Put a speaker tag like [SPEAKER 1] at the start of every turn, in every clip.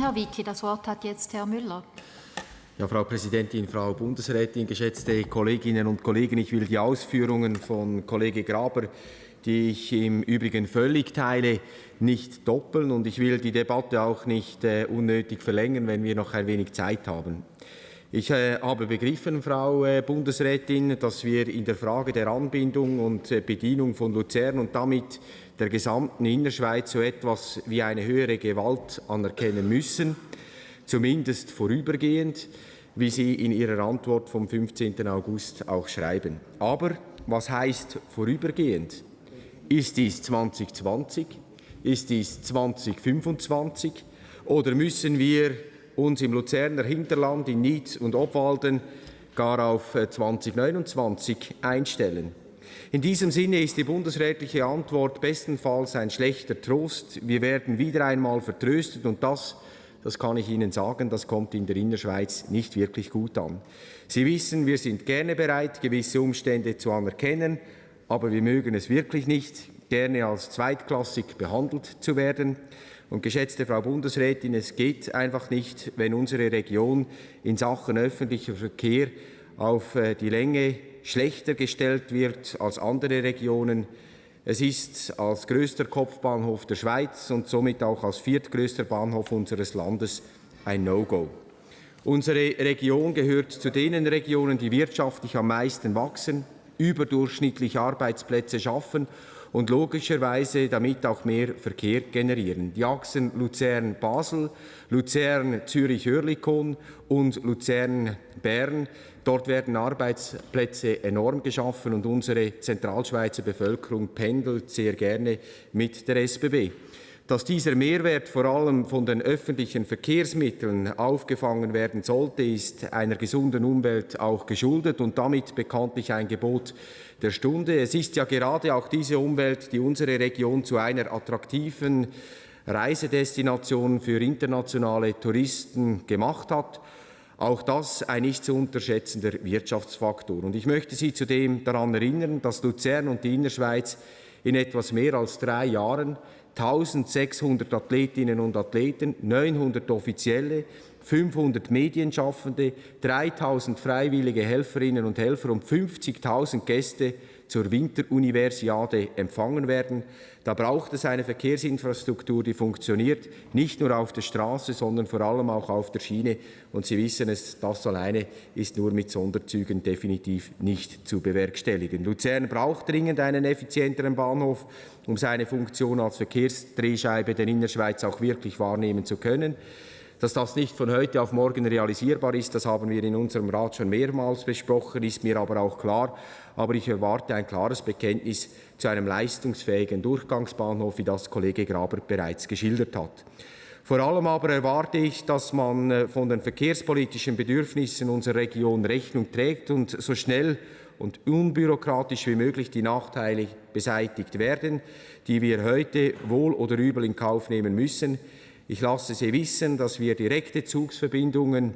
[SPEAKER 1] Herr Wicki, das Wort hat jetzt Herr Müller.
[SPEAKER 2] Ja, Frau Präsidentin, Frau Bundesrätin, geschätzte Kolleginnen und Kollegen, ich will die Ausführungen von Kollege Graber, die ich im Übrigen völlig teile, nicht doppeln und ich will die Debatte auch nicht äh, unnötig verlängern, wenn wir noch ein wenig Zeit haben. Ich äh, habe begriffen, Frau äh, Bundesrätin, dass wir in der Frage der Anbindung und äh, Bedienung von Luzern und damit der gesamten Innerschweiz so etwas wie eine höhere Gewalt anerkennen müssen, zumindest vorübergehend wie Sie in Ihrer Antwort vom 15. August auch schreiben. Aber was heißt vorübergehend? Ist dies 2020? Ist dies 2025? Oder müssen wir uns im Luzerner Hinterland in Nied und Obwalden gar auf 2029 äh, einstellen? In diesem Sinne ist die bundesrätliche Antwort bestenfalls ein schlechter Trost. Wir werden wieder einmal vertröstet und das das kann ich Ihnen sagen, das kommt in der Innerschweiz nicht wirklich gut an. Sie wissen, wir sind gerne bereit, gewisse Umstände zu anerkennen, aber wir mögen es wirklich nicht, gerne als zweitklassig behandelt zu werden. Und geschätzte Frau Bundesrätin, es geht einfach nicht, wenn unsere Region in Sachen öffentlicher Verkehr auf äh, die Länge schlechter gestellt wird als andere Regionen. Es ist als größter Kopfbahnhof der Schweiz und somit auch als viertgrößter Bahnhof unseres Landes ein No-Go. Unsere Region gehört zu den Regionen, die wirtschaftlich am meisten wachsen, überdurchschnittliche Arbeitsplätze schaffen und logischerweise damit auch mehr Verkehr generieren. Die Achsen Luzern-Basel, Luzern-Zürich-Hörlikon und Luzern-Bern Dort werden Arbeitsplätze enorm geschaffen und unsere Zentralschweizer Bevölkerung pendelt sehr gerne mit der SBB. Dass dieser Mehrwert vor allem von den öffentlichen Verkehrsmitteln aufgefangen werden sollte, ist einer gesunden Umwelt auch geschuldet und damit bekanntlich ein Gebot der Stunde. Es ist ja gerade auch diese Umwelt, die unsere Region zu einer attraktiven Reisedestination für internationale Touristen gemacht hat. Auch das ein nicht zu unterschätzender Wirtschaftsfaktor. Und ich möchte Sie zudem daran erinnern, dass Luzern und die Innerschweiz in etwas mehr als drei Jahren. 1600 Athletinnen und Athleten, 900 Offizielle, 500 Medienschaffende, 3000 freiwillige Helferinnen und Helfer und 50.000 Gäste zur Winteruniversiade empfangen werden. Da braucht es eine Verkehrsinfrastruktur, die funktioniert, nicht nur auf der Straße, sondern vor allem auch auf der Schiene. Und Sie wissen es, das alleine ist nur mit Sonderzügen definitiv nicht zu bewerkstelligen. Luzern braucht dringend einen effizienteren Bahnhof, um seine Funktion als Verkehrsdrehscheibe der Innerschweiz auch wirklich wahrnehmen zu können. Dass das nicht von heute auf morgen realisierbar ist, das haben wir in unserem Rat schon mehrmals besprochen, ist mir aber auch klar. Aber ich erwarte ein klares Bekenntnis zu einem leistungsfähigen Durchgangsbahnhof, wie das Kollege Graber bereits geschildert hat. Vor allem aber erwarte ich, dass man äh, von den verkehrspolitischen Bedürfnissen unserer Region Rechnung trägt und so schnell und unbürokratisch wie möglich die Nachteile beseitigt werden, die wir heute wohl oder übel in Kauf nehmen müssen. Ich lasse Sie wissen, dass wir direkte Zugsverbindungen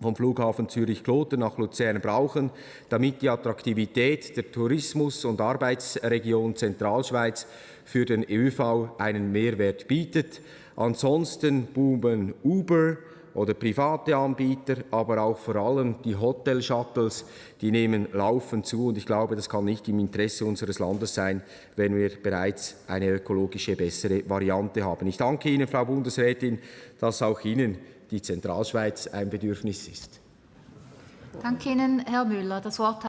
[SPEAKER 2] vom Flughafen Zürich-Kloten nach Luzern brauchen, damit die Attraktivität der Tourismus- und Arbeitsregion Zentralschweiz für den ÖV einen Mehrwert bietet. Ansonsten boomen Uber, oder private Anbieter, aber auch vor allem die Hotel-Shuttles, die nehmen laufend zu. Und ich glaube, das kann nicht im Interesse unseres Landes sein, wenn wir bereits eine ökologische, bessere Variante haben. Ich danke Ihnen, Frau Bundesrätin, dass auch Ihnen die Zentralschweiz ein Bedürfnis ist.
[SPEAKER 1] Danke Ihnen, Herr Müller. Das Wort